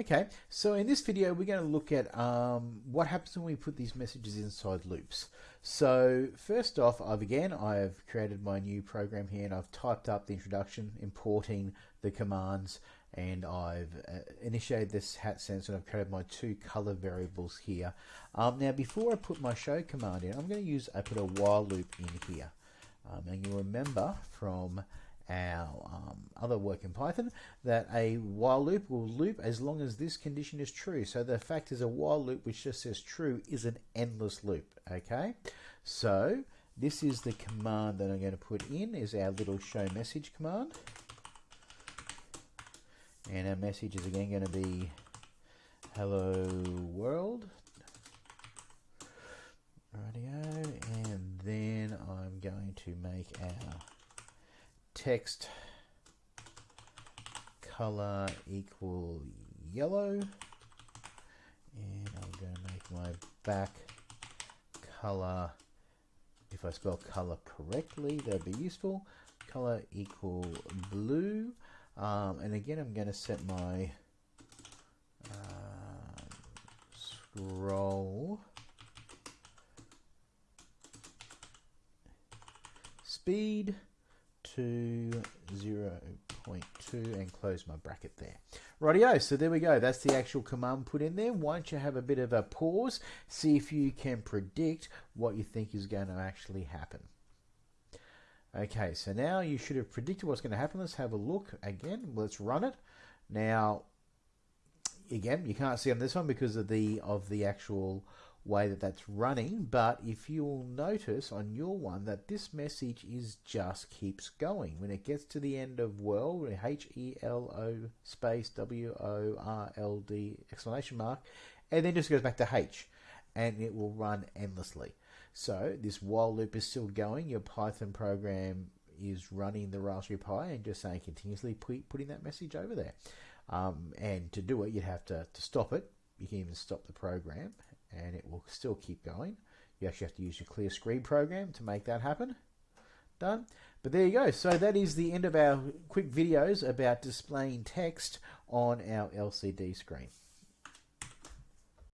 Okay, so in this video we're going to look at um, what happens when we put these messages inside loops. So first off, I've again, I've created my new program here and I've typed up the introduction, importing the commands, and I've uh, initiated this hat sensor and I've created my two color variables here. Um, now before I put my show command in, I'm going to use, I put a while loop in here. Um, and you'll remember from our um, other work in Python that a while loop will loop as long as this condition is true. So the fact is a while loop which just says true is an endless loop. Okay, so this is the command that I'm going to put in is our little show message command. And our message is again going to be hello world. Radio, and then I'm going to make our text color equal yellow. And I'm going to make my back color if I spell color correctly that'd be useful. Color equal blue. Um, and again I'm going to set my uh, scroll speed to 0.2 and close my bracket there. Rightio, so there we go. That's the actual command put in there. Why don't you have a bit of a pause, see if you can predict what you think is going to actually happen. Okay, so now you should have predicted what's going to happen. Let's have a look again. Let's run it. Now, again, you can't see on this one because of the of the actual way that that's running but if you'll notice on your one that this message is just keeps going. When it gets to the end of world H-E-L-O space W-O-R-L-D exclamation mark and then just goes back to H and it will run endlessly. So this while loop is still going. Your Python program is running the Raspberry Pi and just saying continuously putting that message over there. Um, and to do it you'd have to, to stop it. You can even stop the program and it will still keep going. You actually have to use your clear screen program to make that happen. Done. But there you go. So that is the end of our quick videos about displaying text on our LCD screen.